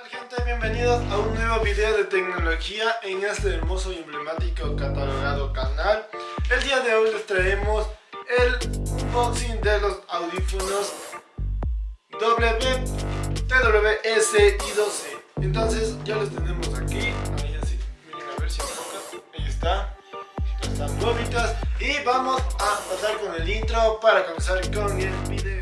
Hola gente, bienvenidos a un nuevo video de tecnología en este hermoso y emblemático catalogado canal. El día de hoy les traemos el unboxing de los audífonos WTWS y 12 Entonces ya los tenemos aquí, ahí así, miren a ver si enfoca, ahí está, están nuevitas y vamos a pasar con el intro para comenzar con el video.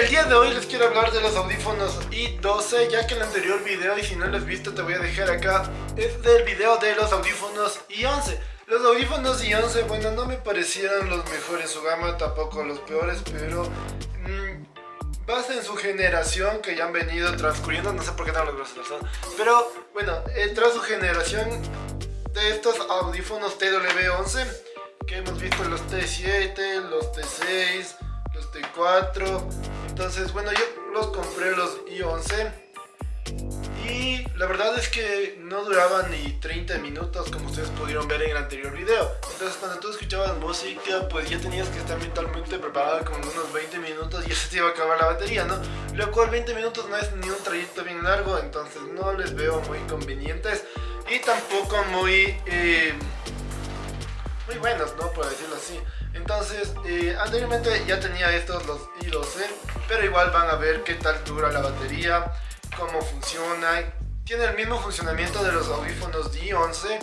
El día de hoy les quiero hablar de los audífonos i12 Ya que el anterior video, y si no lo has visto te voy a dejar acá Es del video de los audífonos i11 Los audífonos i11, bueno, no me parecieron los mejores su gama, tampoco los peores Pero mmm, en su generación que ya han venido transcurriendo No sé por qué no los brazos Pero bueno, eh, tras su generación de estos audífonos TW11 Que hemos visto los T7, los T6 los T4 entonces bueno yo los compré los i11 y la verdad es que no duraban ni 30 minutos como ustedes pudieron ver en el anterior video entonces cuando tú escuchabas música pues ya tenías que estar mentalmente preparado como unos 20 minutos y se te iba a acabar la batería ¿no? lo cual 20 minutos no es ni un trayecto bien largo entonces no les veo muy convenientes y tampoco muy eh, muy buenos ¿no? por decirlo así entonces, eh, anteriormente ya tenía estos, los i12, pero igual van a ver qué tal dura la batería, cómo funciona. Tiene el mismo funcionamiento de los audífonos i11.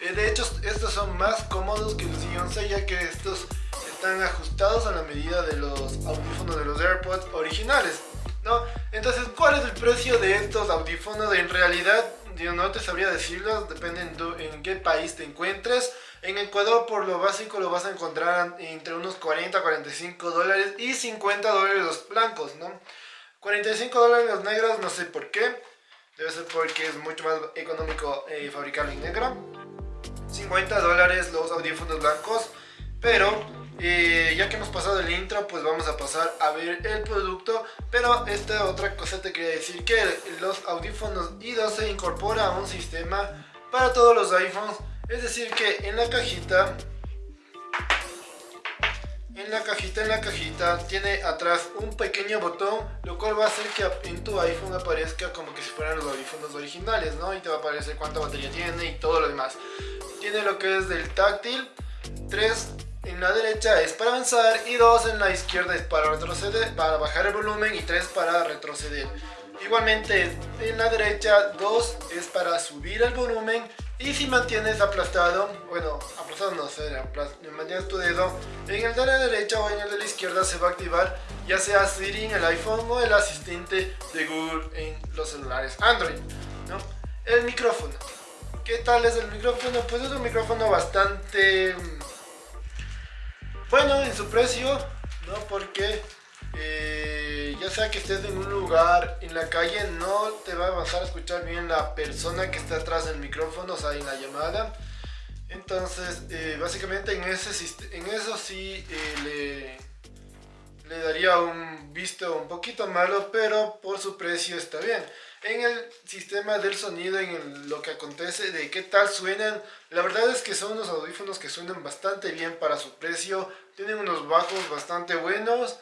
Eh, de hecho, estos son más cómodos que los i11 ya que estos están ajustados a la medida de los audífonos de los AirPods originales. ¿no? Entonces, ¿cuál es el precio de estos audífonos? En realidad, yo no te sabría decirlo, depende en qué país te encuentres. En Ecuador por lo básico lo vas a encontrar entre unos 40, 45 dólares y 50 dólares los blancos, ¿no? 45 dólares los negros, no sé por qué. Debe ser porque es mucho más económico eh, fabricarlo en negro. 50 dólares los audífonos blancos. Pero eh, ya que hemos pasado el intro, pues vamos a pasar a ver el producto. Pero esta otra cosa te quería decir que los audífonos i12 incorpora un sistema para todos los iPhones es decir que en la cajita, en la cajita, en la cajita, tiene atrás un pequeño botón, lo cual va a hacer que en tu iPhone aparezca como que si fueran los audífonos originales, ¿no? Y te va a aparecer cuánta batería tiene y todo lo demás. Tiene lo que es del táctil, 3 en la derecha es para avanzar y 2 en la izquierda es para retroceder, para bajar el volumen y 3 para retroceder. Igualmente en la derecha 2 es para subir el volumen y si mantienes aplastado, bueno, aplastado no sé, mantienes tu dedo en el de la derecha o en el de la izquierda se va a activar ya sea Siri en el iPhone o el asistente de Google en los celulares Android, ¿no? El micrófono. ¿Qué tal es el micrófono? Pues es un micrófono bastante mm, bueno en su precio, ¿no? Porque eh, ya sea que estés en un lugar, en la calle, no te va a avanzar a escuchar bien la persona que está atrás del micrófono, o sea, en la llamada. Entonces, eh, básicamente en, ese, en eso sí eh, le, le daría un visto un poquito malo, pero por su precio está bien. En el sistema del sonido, en lo que acontece, de qué tal suenan, la verdad es que son unos audífonos que suenan bastante bien para su precio, tienen unos bajos bastante buenos,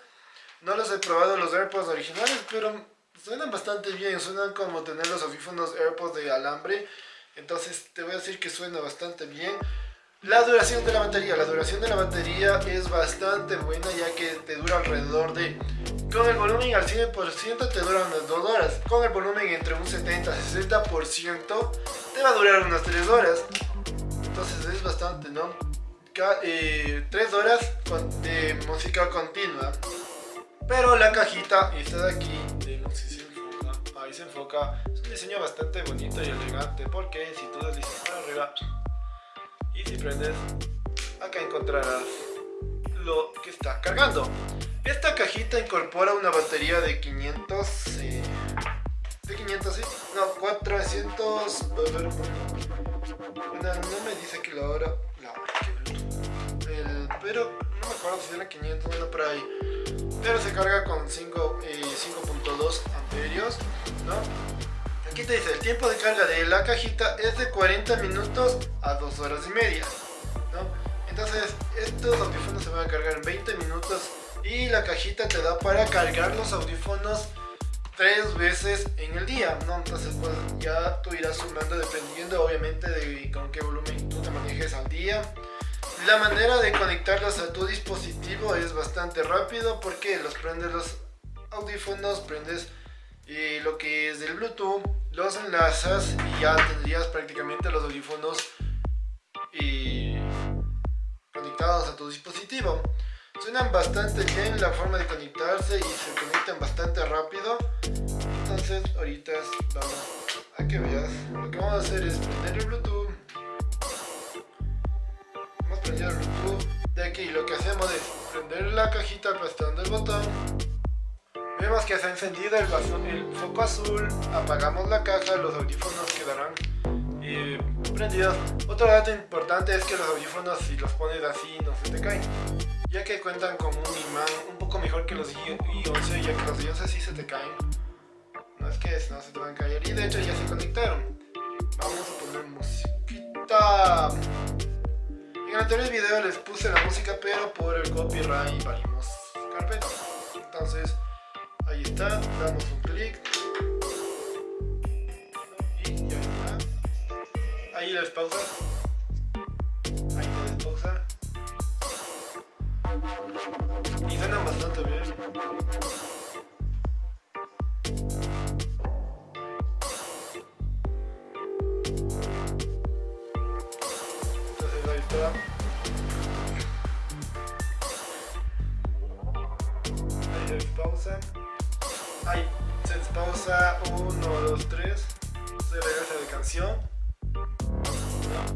no los he probado los AirPods originales, pero suenan bastante bien. Suenan como tener los audífonos AirPods de alambre. Entonces te voy a decir que suena bastante bien. La duración de la batería. La duración de la batería es bastante buena ya que te dura alrededor de... Con el volumen al 100% te dura unas 2 horas. Con el volumen entre un 70 y 60% te va a durar unas 3 horas. Entonces es bastante, ¿no? 3 eh, horas de música continua. Pero la cajita, esta de aquí, no sé si se enfoca, ahí se enfoca, es un diseño bastante bonito y elegante porque si tú deslizas para arriba y si prendes, acá encontrarás lo que está cargando. Esta cajita incorpora una batería de 500, eh, de 500, sí, no, 400, bueno, no me dice que la hora, la hora, el, pero no me acuerdo si era 500, bueno, por ahí pero se carga con 5.2 eh, amperios ¿no? aquí te dice el tiempo de carga de la cajita es de 40 minutos a 2 horas y media ¿no? entonces estos audífonos se van a cargar en 20 minutos y la cajita te da para cargar los audífonos tres veces en el día, ¿no? Entonces pues ya tú irás sumando dependiendo obviamente de con qué volumen tú te manejes al día. La manera de conectarlos a tu dispositivo es bastante rápido porque los prendes los audífonos, prendes y lo que es del Bluetooth, los enlazas y ya tendrías prácticamente los audífonos y conectados a tu dispositivo. Suenan bastante bien la forma de conectarse y se conectan bastante rápido. Entonces ahorita vamos a que veas. Lo que vamos a hacer es prender el Bluetooth. De aquí. Lo que hacemos es prender la cajita aplastando el botón Vemos que se ha encendido el, foco azul, apagamos la caja, los audífonos quedarán eh, prendidos. Otro dato importante es que los audífonos si los pones así no se te caen, ya que cuentan con un imán un poco mejor que los i11, ya que los i11 sí se te caen. No es que no se te van a caer y de hecho ya se conectaron. Vamos a poner musiquita. En el anterior video les puse la música pero por el copyright valimos carpeta. Entonces Ahí está, damos un clic. Y ya está. Ahí les pausa. Ahí les pausa. Y suena bastante bien.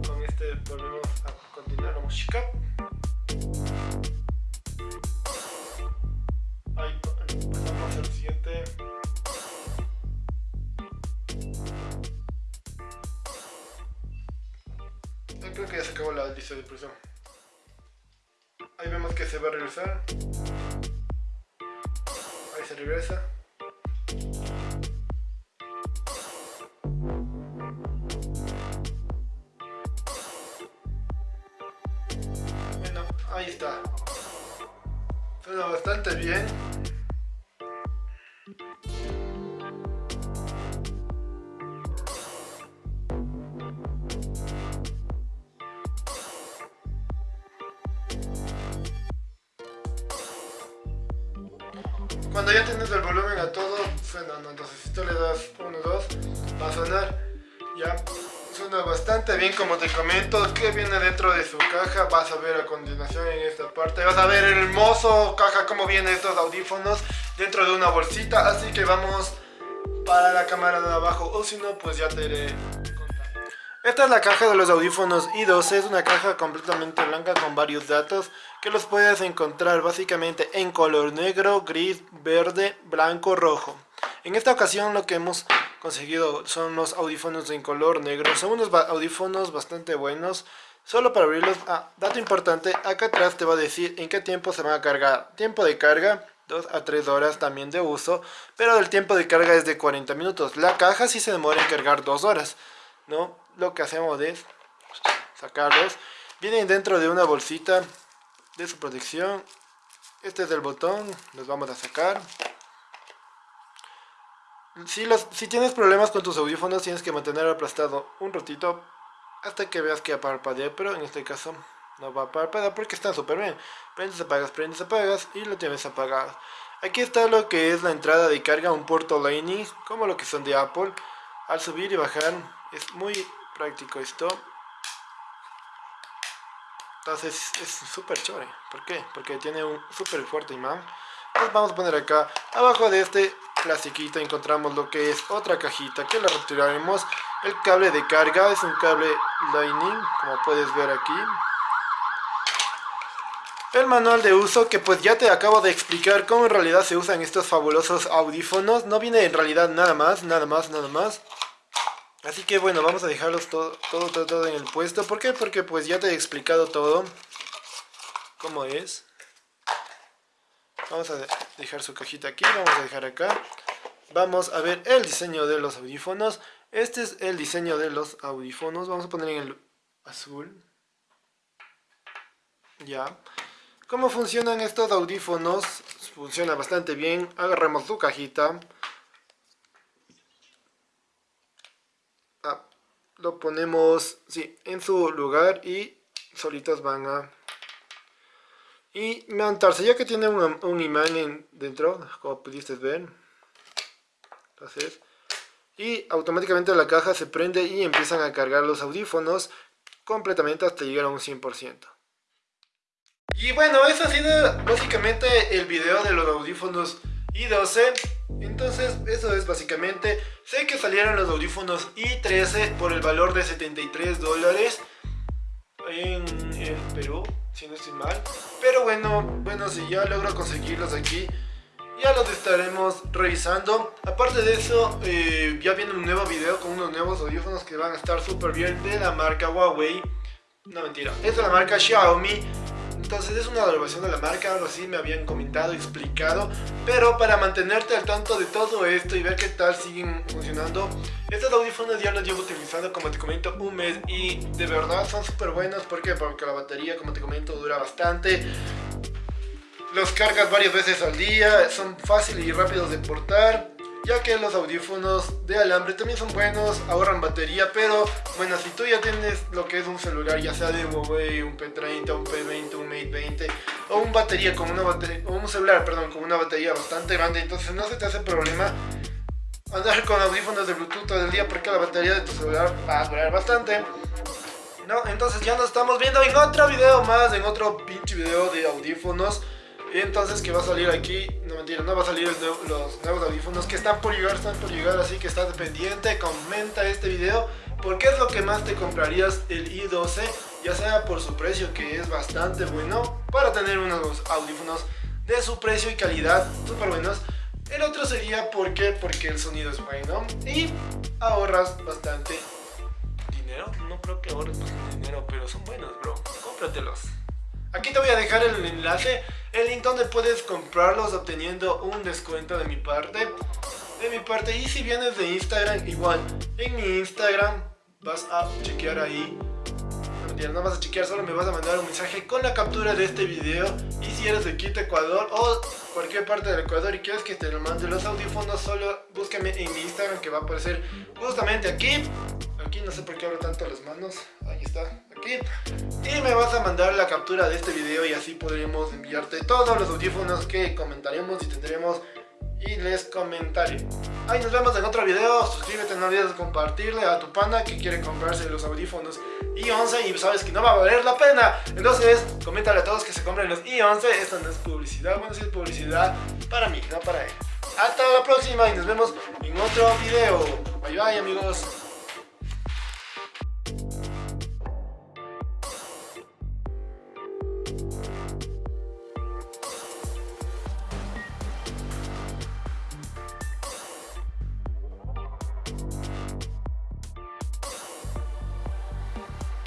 Con este volvemos a continuar la música. Ahí pasamos al siguiente. creo que ya se acabó la lista de presión. Ahí vemos que se va a regresar. Ahí se regresa. Ahí está. Suena bastante bien. Cuando ya tienes el volumen a todo, suena, entonces si tú le das 1, 2, va a sonar, ya suena bastante bien como te comento que viene dentro de su caja vas a ver a continuación en esta parte vas a ver el hermoso caja como vienen estos audífonos dentro de una bolsita así que vamos para la cámara de abajo o si no pues ya te iré esta es la caja de los audífonos i2, es una caja completamente blanca con varios datos que los puedes encontrar básicamente en color negro, gris, verde, blanco, rojo. En esta ocasión lo que hemos conseguido son los audífonos en color negro. Son unos audífonos bastante buenos. Solo para abrirlos, ah, dato importante, acá atrás te va a decir en qué tiempo se van a cargar. Tiempo de carga, 2 a 3 horas también de uso, pero el tiempo de carga es de 40 minutos. La caja sí se demora en cargar 2 horas, ¿no? Lo que hacemos es sacarlos. Vienen dentro de una bolsita de su protección. Este es el botón, los vamos a sacar. Si, los, si tienes problemas con tus audífonos tienes que mantener aplastado un ratito hasta que veas que parpadea, pero en este caso no va a parpadear porque están súper bien. Prendes, apagas, prendes, apagas y lo tienes apagado. Aquí está lo que es la entrada de carga, un puerto Lightning, como lo que son de Apple. Al subir y bajar es muy práctico esto. Entonces es súper chévere. ¿Por qué? Porque tiene un súper fuerte imán. Vamos a poner acá, abajo de este plastiquito encontramos lo que es otra cajita que la retiraremos. El cable de carga es un cable Lightning, como puedes ver aquí. El manual de uso que pues ya te acabo de explicar cómo en realidad se usan estos fabulosos audífonos. No viene en realidad nada más, nada más, nada más. Así que bueno, vamos a dejarlos todo, todo, todo en el puesto. ¿Por qué? Porque pues ya te he explicado todo. Cómo es. Vamos a dejar su cajita aquí, vamos a dejar acá. Vamos a ver el diseño de los audífonos. Este es el diseño de los audífonos. Vamos a poner en el azul. Ya. ¿Cómo funcionan estos audífonos? Funciona bastante bien. Agarramos su cajita. Ah, lo ponemos sí, en su lugar y solitos van a y montarse ya que tiene un, imán dentro como pudiste ver entonces y automáticamente la caja se prende y empiezan a cargar los audífonos completamente hasta llegar a un 100% y bueno, eso ha sido básicamente el video de los audífonos i12 entonces eso es básicamente. Sé que salieron los audífonos i13 por el valor de 73 dólares en Perú si no estoy mal. Pero bueno, bueno si ya logro conseguirlos aquí ya los estaremos revisando. Aparte de eso eh, ya viene un nuevo video con unos nuevos audífonos que van a estar súper bien de la marca Huawei. No mentira, es de la marca Xiaomi entonces es una evaluación de la marca, algo así me habían comentado, explicado. Pero para mantenerte al tanto de todo esto y ver qué tal siguen funcionando, estos audífonos ya los llevo utilizando, como te comento, un mes y de verdad son súper buenos. ¿Por qué? Porque la batería, como te comento, dura bastante. Los cargas varias veces al día, son fáciles y rápidos de portar ya que los audífonos de alambre también son buenos, ahorran batería, pero bueno, si tú ya tienes lo que es un celular, ya sea de Huawei, un P30, un P20, un Mate 20, o un batería con una batería, o un celular, perdón, con una batería bastante grande, entonces no se te hace problema andar con audífonos de Bluetooth todo el día porque la batería de tu celular va a durar bastante. ¿No? Entonces ya nos estamos viendo en otro video más, en otro pinche video de audífonos. Entonces que va a salir aquí, no mentira, no va a salir los nuevos audífonos que están por llegar, están por llegar, así que estás pendiente, comenta este video, porque es lo que más te comprarías el i12, ya sea por su precio que es bastante bueno, para tener unos audífonos de su precio y calidad súper buenos. El otro sería porque, porque el sonido es bueno y ahorras bastante dinero. No creo que ahorres bastante dinero, pero son buenos, bro. Cómpratelos. Aquí te voy a dejar el enlace, el link donde puedes comprarlos obteniendo un descuento de mi parte. De mi parte, y si vienes de Instagram, igual, en mi Instagram vas a chequear ahí. No, vas a chequear, solo me vas a mandar un mensaje con la captura de este video. Y si eres de Quito, Ecuador o cualquier parte del Ecuador y quieres que te lo mande los audífonos, solo búscame en mi Instagram que va a aparecer justamente aquí. Aquí no sé por qué abro tanto las manos. Ahí está y me vas a mandar la captura de este video y así podremos enviarte todos los audífonos que comentaremos y tendremos y les comentaré. Ahí nos vemos en otro video, suscríbete, no olvides compartirle a tu pana que quiere comprarse los audífonos i11 y sabes que no va a valer la pena. Entonces, coméntale a todos que se compren los i11, esto no es publicidad, bueno, sí es publicidad para mí, no para él. Hasta la próxima y nos vemos en otro video. Bye bye amigos.